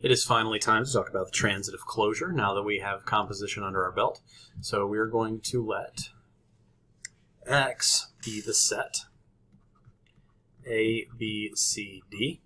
It is finally time to talk about the transitive closure now that we have composition under our belt. So we are going to let X be the set A, B, C, D.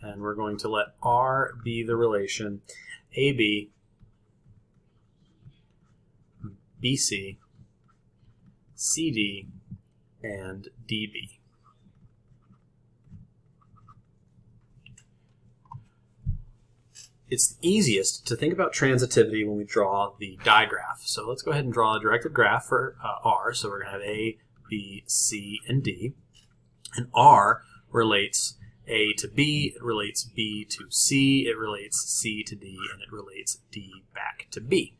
And we're going to let R be the relation AB, BC, CD, and DB. It's easiest to think about transitivity when we draw the digraph. So let's go ahead and draw a directed graph for uh, R. So we're going to have A, B, C, and D. And R relates A to B, it relates B to C, it relates C to D, and it relates D back to B.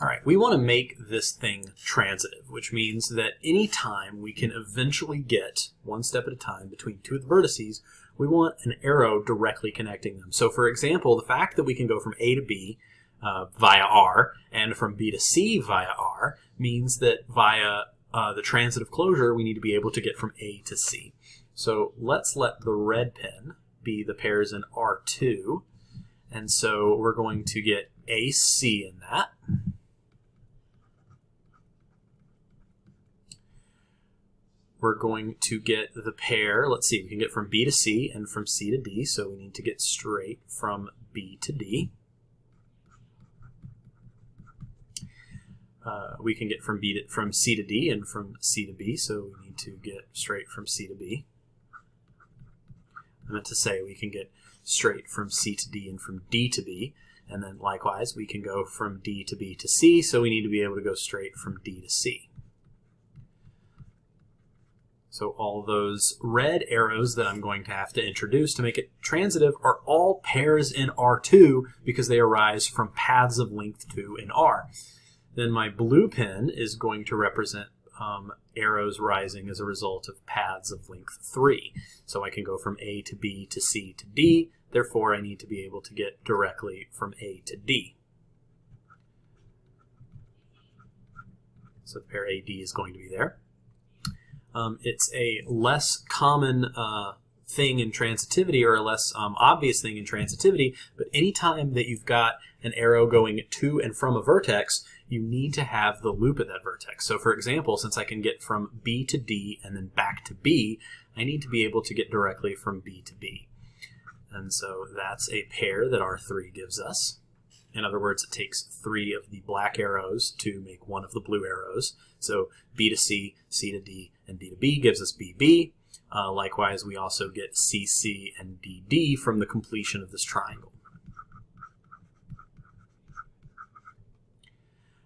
All right, we want to make this thing transitive, which means that any time we can eventually get, one step at a time, between two of the vertices, we want an arrow directly connecting them. So for example, the fact that we can go from A to B uh, via R and from B to C via R means that via uh, the transitive closure, we need to be able to get from A to C. So let's let the red pen be the pairs in R2. And so we're going to get AC in that. We're going to get the pair, let's see, we can get from B to C and from C to D, so we need to get straight from B to D. Uh, we can get from B to, from C to D and from C to B, so we need to get straight from C to B. I meant to say we can get straight from C to D and from D to B, and then likewise we can go from D to B to C, so we need to be able to go straight from D to C. So all those red arrows that I'm going to have to introduce to make it transitive are all pairs in R2 because they arise from paths of length 2 in R. Then my blue pen is going to represent um, arrows rising as a result of paths of length 3. So I can go from A to B to C to D, therefore I need to be able to get directly from A to D. So pair AD is going to be there. Um, it's a less common uh, thing in transitivity or a less um, obvious thing in transitivity, but anytime that you've got an arrow going to and from a vertex, you need to have the loop at that vertex. So for example, since I can get from B to D and then back to B, I need to be able to get directly from B to B. And so that's a pair that R3 gives us. In other words, it takes three of the black arrows to make one of the blue arrows. So B to C, C to D, and D to B gives us BB. Uh, likewise, we also get CC and DD from the completion of this triangle.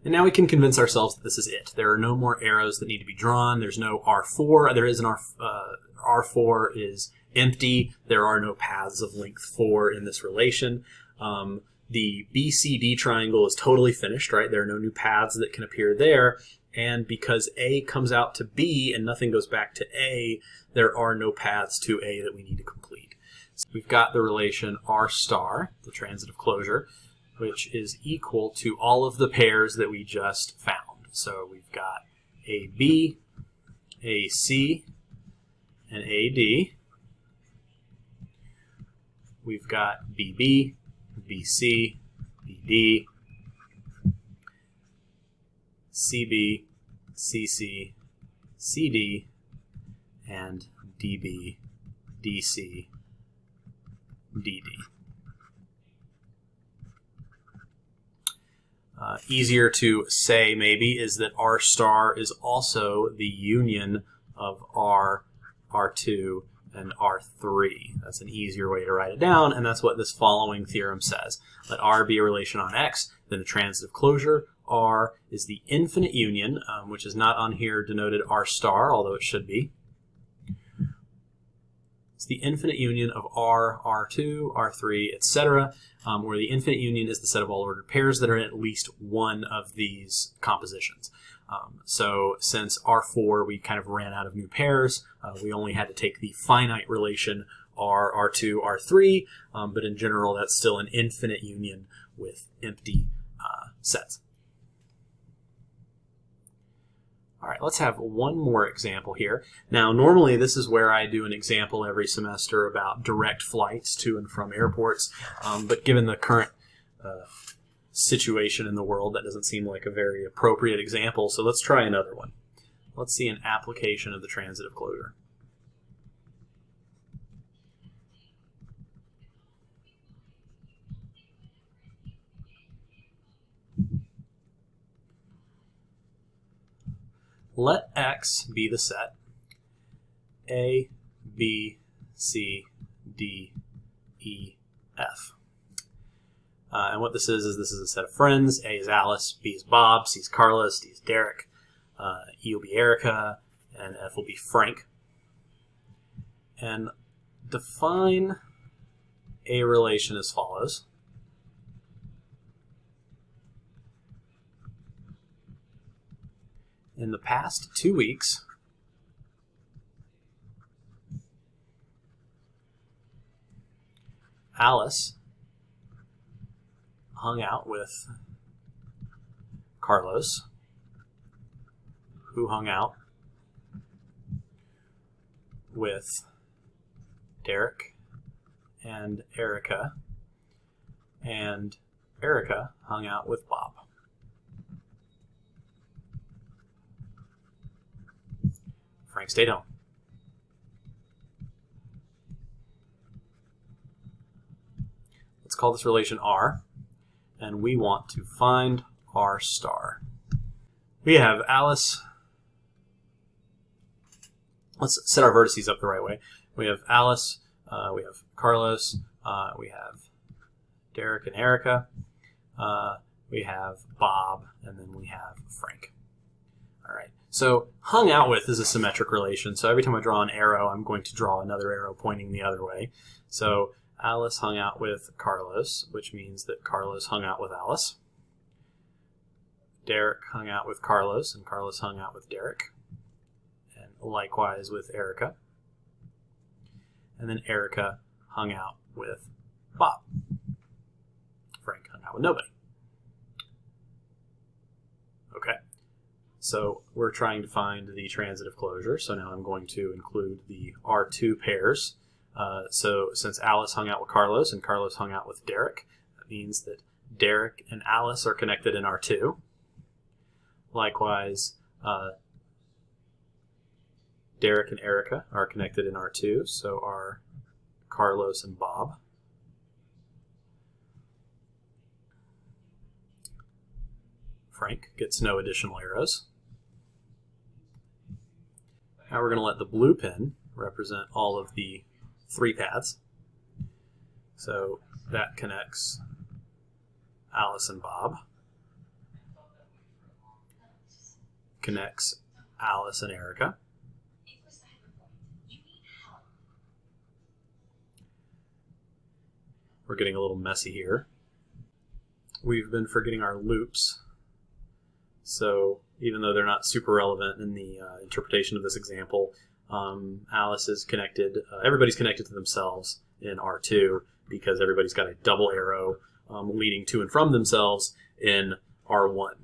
And now we can convince ourselves that this is it. There are no more arrows that need to be drawn. There's no R4. There is an R, uh, R4 is empty. There are no paths of length 4 in this relation. Um, the BCD triangle is totally finished, right? There are no new paths that can appear there. And because A comes out to B and nothing goes back to A, there are no paths to A that we need to complete. So we've got the relation R star, the transitive closure, which is equal to all of the pairs that we just found. So we've got AB, AC, and AD. We've got BB, BC, BD, CB, CC, CD, and DB, DC, DD. Uh, easier to say maybe is that R star is also the union of R, R2, and R3. That's an easier way to write it down, and that's what this following theorem says. Let R be a relation on X, then the transitive closure, R is the infinite union, um, which is not on here denoted R star, although it should be. It's the infinite union of R, R2, R3, etc., um, where the infinite union is the set of all ordered pairs that are in at least one of these compositions. Um, so since R4, we kind of ran out of new pairs, uh, we only had to take the finite relation R, R2, R3, um, but in general, that's still an infinite union with empty uh, sets. All right, let's have one more example here. Now, normally this is where I do an example every semester about direct flights to and from airports, um, but given the current uh, situation in the world, that doesn't seem like a very appropriate example, so let's try another one. Let's see an application of the transitive closure. let X be the set A, B, C, D, E, F. Uh, and what this is, is this is a set of friends. A is Alice, B is Bob, C is Carlos, D is Derek, uh, E will be Erica, and F will be Frank. And define a relation as follows. in the past two weeks, Alice hung out with Carlos, who hung out with Derek and Erica, and Erica hung out with Bob. Frank stayed home. Let's call this relation R, and we want to find R star. We have Alice. Let's set our vertices up the right way. We have Alice, uh, we have Carlos, uh, we have Derek and Erica, uh, we have Bob, and then we have Frank. All right. So hung out with is a symmetric relation. So every time I draw an arrow, I'm going to draw another arrow pointing the other way. So Alice hung out with Carlos, which means that Carlos hung out with Alice. Derek hung out with Carlos, and Carlos hung out with Derek. And likewise with Erica. And then Erica hung out with Bob. Frank hung out with nobody. Okay. So we're trying to find the transitive closure. So now I'm going to include the R2 pairs. Uh, so since Alice hung out with Carlos and Carlos hung out with Derek, that means that Derek and Alice are connected in R2. Likewise, uh, Derek and Erica are connected in R2, so are Carlos and Bob. Frank gets no additional arrows. Now we're going to let the blue pin represent all of the three paths. So that connects Alice and Bob, connects Alice and Erica, We're getting a little messy here. We've been forgetting our loops. So even though they're not super relevant in the uh, interpretation of this example. Um, Alice is connected, uh, everybody's connected to themselves in R2 because everybody's got a double arrow um, leading to and from themselves in R1. All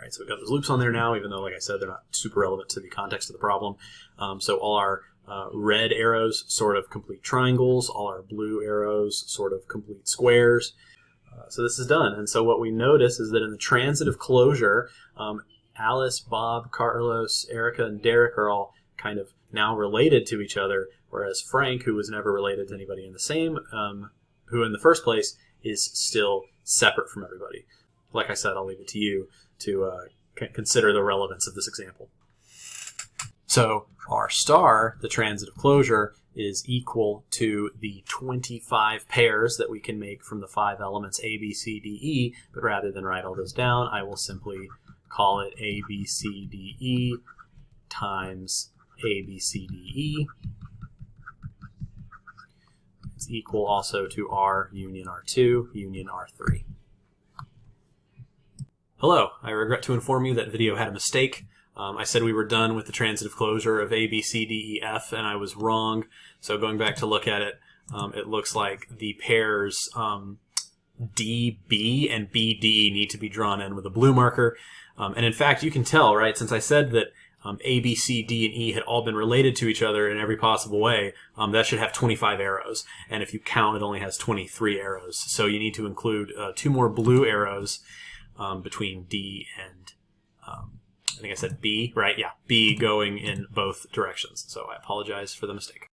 right, so we've got those loops on there now, even though, like I said, they're not super relevant to the context of the problem. Um, so all our uh, red arrows sort of complete triangles, all our blue arrows sort of complete squares. Uh, so this is done. And so what we notice is that in the transitive closure, um, Alice, Bob, Carlos, Erica, and Derek are all kind of now related to each other, whereas Frank, who was never related to anybody in the same, um, who in the first place is still separate from everybody. Like I said, I'll leave it to you to uh, consider the relevance of this example. So R star, the transitive closure, is equal to the 25 pairs that we can make from the five elements A, B, C, D, E, but rather than write all those down, I will simply call it A, B, C, D, E times A, B, C, D, E. It's equal also to R union R2 union R3. Hello, I regret to inform you that video had a mistake. Um, I said we were done with the transitive closure of A, B, C, D, E, F, and I was wrong. So going back to look at it, um, it looks like the pairs um, D, B, and B, D need to be drawn in with a blue marker. Um, and in fact, you can tell, right, since I said that um, A, B, C, D, and E had all been related to each other in every possible way, um, that should have 25 arrows. And if you count, it only has 23 arrows. So you need to include uh, two more blue arrows um, between D and, um, I think I said B, right? Yeah, B going in both directions. So I apologize for the mistake.